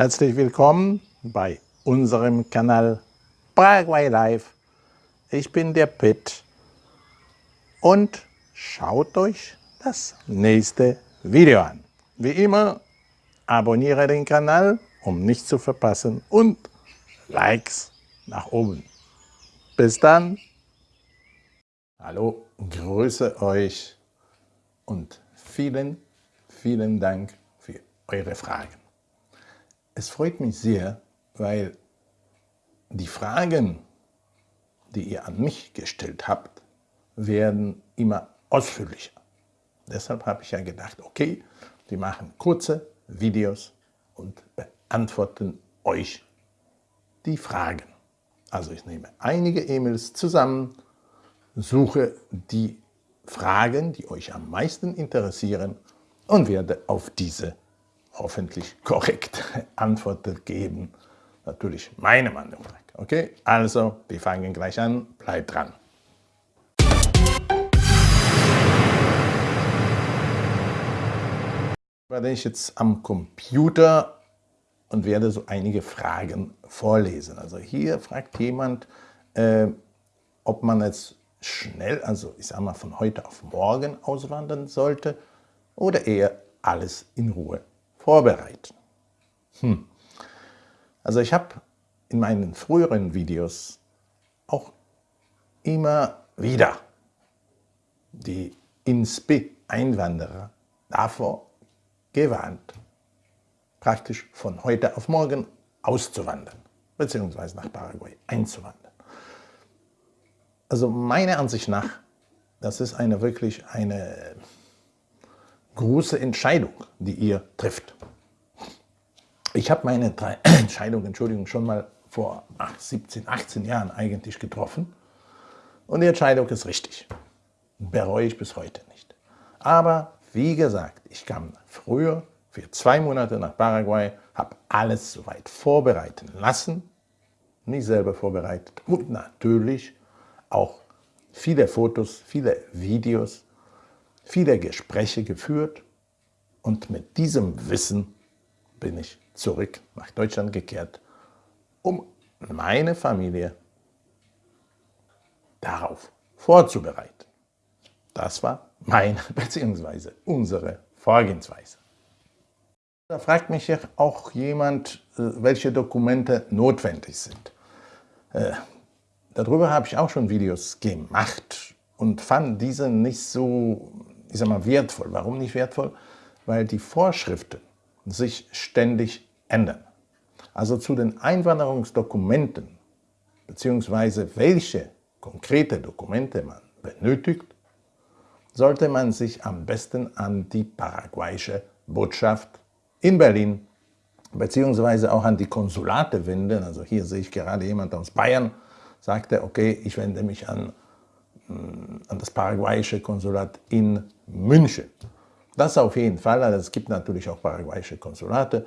Herzlich willkommen bei unserem Kanal Paraguay Live. Ich bin der Pitt und schaut euch das nächste Video an. Wie immer, abonniere den Kanal, um nichts zu verpassen und Likes nach oben. Bis dann. Hallo, grüße euch und vielen, vielen Dank für eure Fragen. Es freut mich sehr, weil die Fragen, die ihr an mich gestellt habt, werden immer ausführlicher. Deshalb habe ich ja gedacht, okay, wir machen kurze Videos und beantworten euch die Fragen. Also ich nehme einige E-Mails zusammen, suche die Fragen, die euch am meisten interessieren und werde auf diese hoffentlich korrekt Antworten geben. Natürlich meine Meinung. Okay, also wir fangen gleich an, bleibt dran. Werde ich jetzt am Computer und werde so einige Fragen vorlesen. Also hier fragt jemand, äh, ob man jetzt schnell, also ich sage mal von heute auf morgen auswandern sollte oder eher alles in Ruhe vorbereiten. Hm. Also ich habe in meinen früheren Videos auch immer wieder die INSPI-Einwanderer davor gewarnt, praktisch von heute auf morgen auszuwandern, beziehungsweise nach Paraguay einzuwandern. Also meiner Ansicht nach, das ist eine wirklich eine große Entscheidung, die ihr trifft. Ich habe meine Entscheidung, Entschuldigung, schon mal vor 17, 18 Jahren eigentlich getroffen und die Entscheidung ist richtig. Bereue ich bis heute nicht. Aber wie gesagt, ich kam früher für zwei Monate nach Paraguay, habe alles soweit vorbereiten lassen, nicht selber vorbereitet und natürlich auch viele Fotos, viele Videos viele Gespräche geführt und mit diesem Wissen bin ich zurück nach Deutschland gekehrt, um meine Familie darauf vorzubereiten. Das war meine bzw. unsere Vorgehensweise. Da fragt mich auch jemand, äh, welche Dokumente notwendig sind. Äh, darüber habe ich auch schon Videos gemacht und fand diese nicht so ich sage mal, wertvoll. Warum nicht wertvoll? Weil die Vorschriften sich ständig ändern. Also zu den Einwanderungsdokumenten, beziehungsweise welche konkrete Dokumente man benötigt, sollte man sich am besten an die paraguayische Botschaft in Berlin beziehungsweise auch an die Konsulate wenden. Also hier sehe ich gerade jemand aus Bayern, sagte, okay, ich wende mich an an das paraguayische Konsulat in München. Das auf jeden Fall, also es gibt natürlich auch paraguayische Konsulate.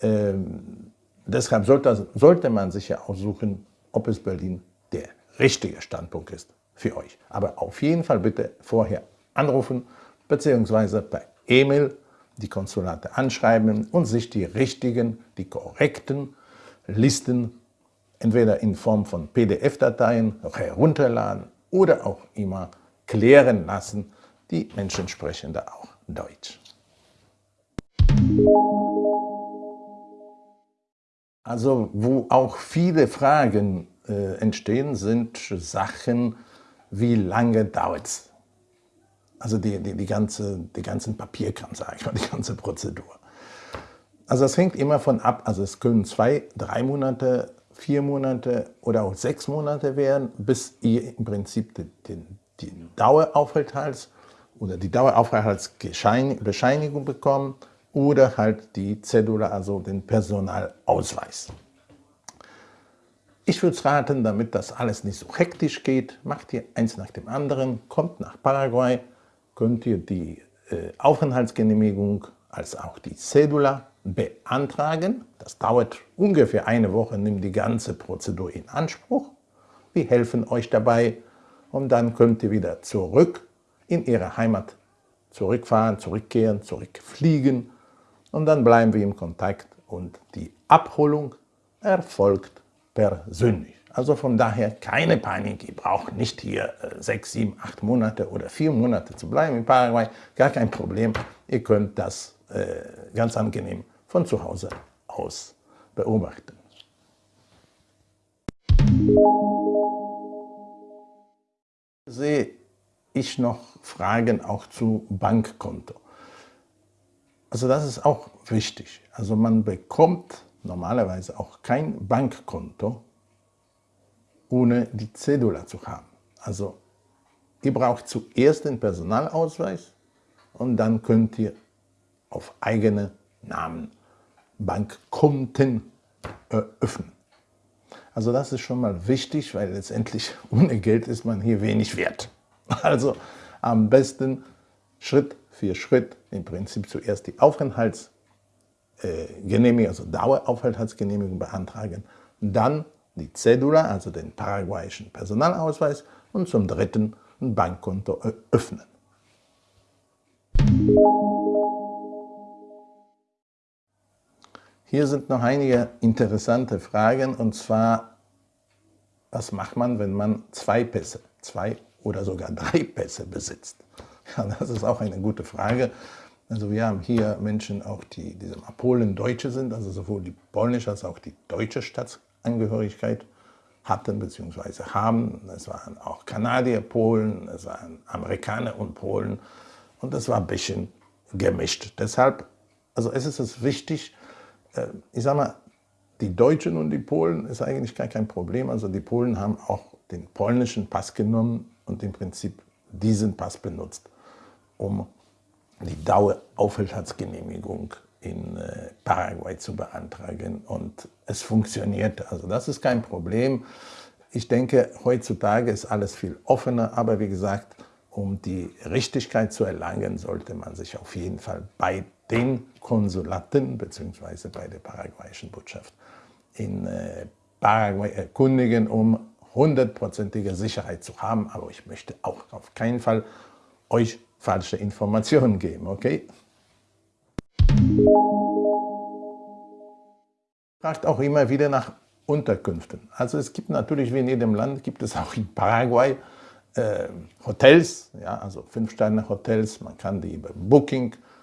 Ähm, deshalb sollte, sollte man sich ja aussuchen, ob es Berlin der richtige Standpunkt ist für euch. Aber auf jeden Fall bitte vorher anrufen bzw. per E-Mail die Konsulate anschreiben und sich die richtigen, die korrekten Listen entweder in Form von PDF-Dateien herunterladen oder auch immer klären lassen. Die Menschen sprechen da auch Deutsch. Also wo auch viele Fragen äh, entstehen, sind Sachen, wie lange dauert es? Also die, die, die, ganze, die ganzen Papierkram, sage ich mal, die ganze Prozedur. Also es hängt immer von ab, also es können zwei, drei Monate vier Monate oder auch sechs Monate werden, bis ihr im Prinzip den, den, den Daueraufenthalts oder die Daueraufenthaltsbescheinigung bekommt oder halt die Zedula, also den Personalausweis. Ich würde raten, damit das alles nicht so hektisch geht, macht ihr eins nach dem anderen, kommt nach Paraguay, könnt ihr die äh, Aufenthaltsgenehmigung als auch die Cedula beantragen. Das dauert ungefähr eine Woche, nimmt die ganze Prozedur in Anspruch. Wir helfen euch dabei und dann könnt ihr wieder zurück in Ihre Heimat zurückfahren, zurückkehren, zurückfliegen und dann bleiben wir im Kontakt und die Abholung erfolgt persönlich. Also von daher keine Panik, ihr braucht nicht hier äh, sechs, sieben, acht Monate oder vier Monate zu bleiben in Paraguay, gar kein Problem. Ihr könnt das äh, ganz angenehm von zu Hause aus beobachten. Sehe ich noch Fragen auch zu Bankkonto. Also das ist auch wichtig. Also man bekommt normalerweise auch kein Bankkonto, ohne die Cedula zu haben. Also ihr braucht zuerst den Personalausweis und dann könnt ihr auf eigene Namen Bankkonten eröffnen. Also das ist schon mal wichtig, weil letztendlich ohne Geld ist man hier wenig wert. Also am besten Schritt für Schritt im Prinzip zuerst die Aufenthaltsgenehmigung, also Daueraufenthaltsgenehmigung beantragen, dann die Cedula, also den paraguayischen Personalausweis und zum dritten ein Bankkonto eröffnen. Hier sind noch einige interessante Fragen und zwar, was macht man, wenn man zwei Pässe, zwei oder sogar drei Pässe besitzt? Ja, das ist auch eine gute Frage. Also wir haben hier Menschen, auch die, die Polen Deutsche sind, also sowohl die polnische als auch die deutsche Staatsangehörigkeit hatten bzw. haben. Es waren auch Kanadier, Polen, es waren Amerikaner und Polen und es war ein bisschen gemischt. Deshalb, also es ist es wichtig, ich sage mal, die Deutschen und die Polen ist eigentlich gar kein Problem. Also die Polen haben auch den polnischen Pass genommen und im Prinzip diesen Pass benutzt um die Daueraufenthaltsgenehmigung in äh, Paraguay zu beantragen. Und es funktioniert, also das ist kein Problem. Ich denke, heutzutage ist alles viel offener, aber wie gesagt, um die Richtigkeit zu erlangen, sollte man sich auf jeden Fall bei den Konsulaten bzw. bei der paraguayischen Botschaft in äh, Paraguay erkundigen, um hundertprozentige Sicherheit zu haben. Aber ich möchte auch auf keinen Fall euch falsche Informationen geben, okay? Fragt auch immer wieder nach Unterkünften. Also es gibt natürlich, wie in jedem Land, gibt es auch in Paraguay äh, Hotels, ja, also Fünf-Sterne-Hotels, man kann die über Booking, äh,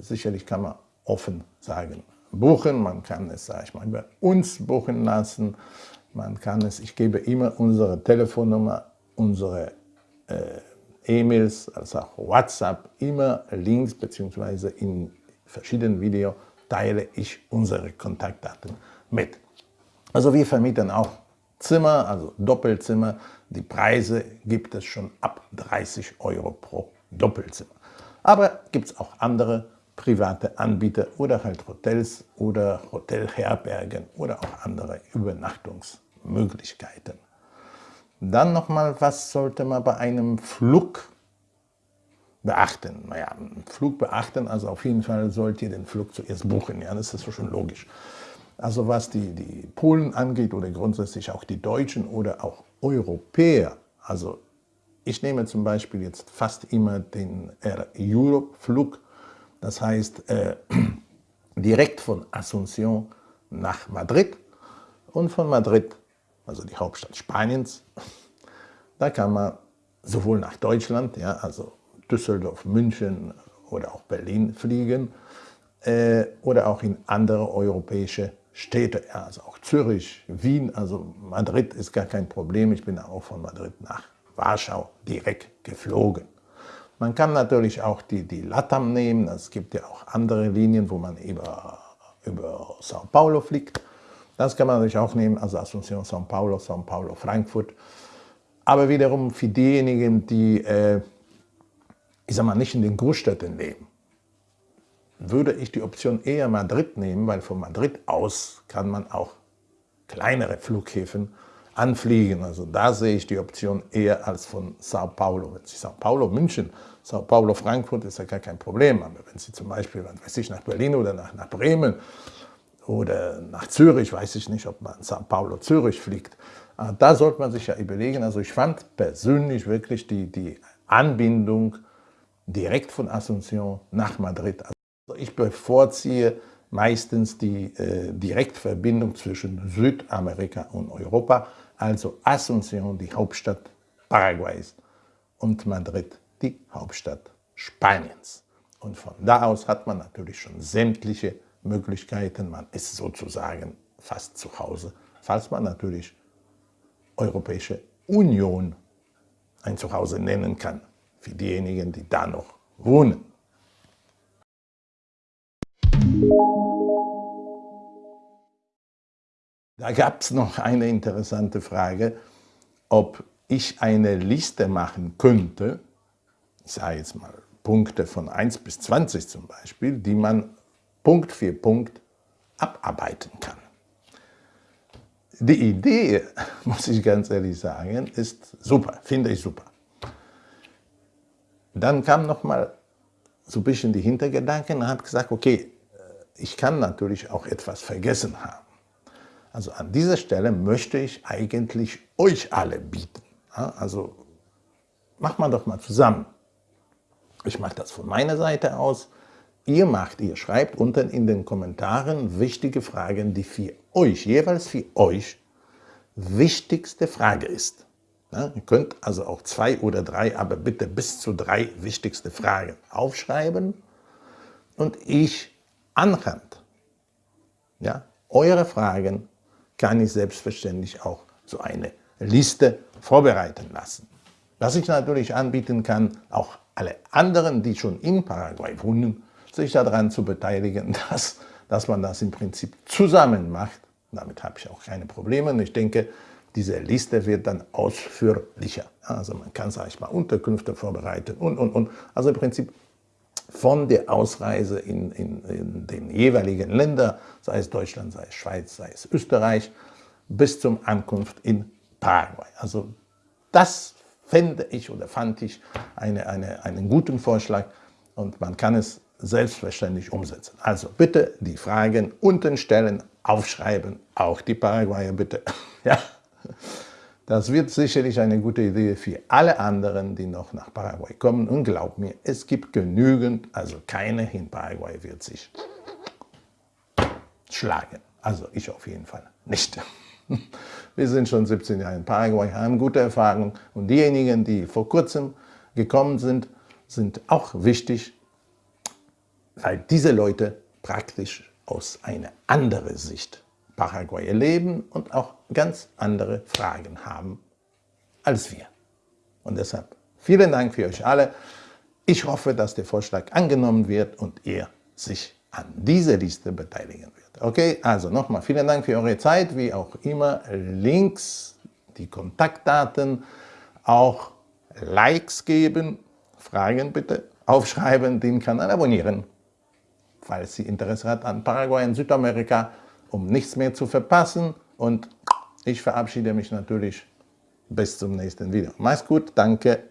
sicherlich kann man offen sagen, buchen, man kann es, sage ich mal, über uns buchen lassen, man kann es, ich gebe immer unsere Telefonnummer, unsere äh, E-Mails, als auch WhatsApp, immer Links bzw. in verschiedenen Videos teile ich unsere Kontaktdaten mit. Also wir vermieten auch Zimmer, also Doppelzimmer. Die Preise gibt es schon ab 30 Euro pro Doppelzimmer. Aber gibt es auch andere private Anbieter oder halt Hotels oder Hotelherbergen oder auch andere Übernachtungsmöglichkeiten. Dann nochmal, was sollte man bei einem Flug beachten? Naja, Flug beachten, also auf jeden Fall sollt ihr den Flug zuerst buchen, ja, das ist schon logisch. Also was die, die Polen angeht oder grundsätzlich auch die Deutschen oder auch Europäer, also ich nehme zum Beispiel jetzt fast immer den Air Europe Flug, das heißt äh, direkt von Asunción nach Madrid und von Madrid also die Hauptstadt Spaniens. Da kann man sowohl nach Deutschland, ja, also Düsseldorf, München oder auch Berlin fliegen äh, oder auch in andere europäische Städte, ja, also auch Zürich, Wien, also Madrid ist gar kein Problem. Ich bin auch von Madrid nach Warschau direkt geflogen. Man kann natürlich auch die, die LATAM nehmen, es gibt ja auch andere Linien, wo man über, über Sao Paulo fliegt. Das kann man natürlich auch nehmen, also Asunción, São Paulo, São Paulo, Frankfurt. Aber wiederum für diejenigen, die, äh, ich sag mal, nicht in den Großstädten leben, würde ich die Option eher Madrid nehmen, weil von Madrid aus kann man auch kleinere Flughäfen anfliegen. Also da sehe ich die Option eher als von Sao Paulo. Wenn Sie Sao Paulo, München, Sao Paulo, Frankfurt ist ja gar kein Problem. Aber wenn Sie zum Beispiel, weiß ich, nach Berlin oder nach, nach Bremen oder nach Zürich, weiß ich nicht, ob man St. Paulo Zürich fliegt. Ah, da sollte man sich ja überlegen. Also ich fand persönlich wirklich die, die Anbindung direkt von Asunción nach Madrid. Also ich bevorziehe meistens die äh, Direktverbindung zwischen Südamerika und Europa, also Asunción, die Hauptstadt Paraguays, und Madrid, die Hauptstadt Spaniens. Und von da aus hat man natürlich schon sämtliche Möglichkeiten, man ist sozusagen fast zu Hause, falls man natürlich Europäische Union ein Zuhause nennen kann, für diejenigen, die da noch wohnen. Da gab es noch eine interessante Frage, ob ich eine Liste machen könnte, ich sage jetzt mal Punkte von 1 bis 20 zum Beispiel, die man Punkt für Punkt abarbeiten kann. Die Idee, muss ich ganz ehrlich sagen, ist super, finde ich super. Dann kam noch mal so ein bisschen die Hintergedanken und habe gesagt, okay, ich kann natürlich auch etwas vergessen haben. Also an dieser Stelle möchte ich eigentlich euch alle bieten. Also macht man doch mal zusammen. Ich mache das von meiner Seite aus. Ihr macht, ihr schreibt unten in den Kommentaren wichtige Fragen, die für euch, jeweils für euch, wichtigste Frage ist. Ja, ihr könnt also auch zwei oder drei, aber bitte bis zu drei wichtigste Fragen aufschreiben und ich anhand ja, eure Fragen kann ich selbstverständlich auch so eine Liste vorbereiten lassen. Was ich natürlich anbieten kann, auch alle anderen, die schon in Paraguay wohnen, sich daran zu beteiligen, dass, dass man das im Prinzip zusammen macht. Damit habe ich auch keine Probleme. Und ich denke, diese Liste wird dann ausführlicher. Also man kann, sage ich mal, Unterkünfte vorbereiten und, und, und. Also im Prinzip von der Ausreise in, in, in den jeweiligen Ländern, sei es Deutschland, sei es Schweiz, sei es Österreich, bis zum Ankunft in Paraguay. Also das fände ich oder fand ich eine, eine, einen guten Vorschlag und man kann es selbstverständlich umsetzen. Also bitte die Fragen unten stellen, aufschreiben, auch die Paraguayer bitte. ja. Das wird sicherlich eine gute Idee für alle anderen, die noch nach Paraguay kommen. Und glaub mir, es gibt genügend, also keiner in Paraguay wird sich schlagen. Also ich auf jeden Fall nicht. Wir sind schon 17 Jahre in Paraguay, haben gute Erfahrungen und diejenigen, die vor kurzem gekommen sind, sind auch wichtig, weil diese Leute praktisch aus einer anderen Sicht Paraguay erleben und auch ganz andere Fragen haben als wir. Und deshalb vielen Dank für euch alle. Ich hoffe, dass der Vorschlag angenommen wird und ihr sich an dieser Liste beteiligen wird. Okay, also nochmal vielen Dank für eure Zeit, wie auch immer. Links, die Kontaktdaten, auch Likes geben, Fragen bitte, aufschreiben, den Kanal abonnieren, falls Sie Interesse hat an Paraguay in Südamerika um nichts mehr zu verpassen. Und ich verabschiede mich natürlich bis zum nächsten Video. Mach's gut, danke.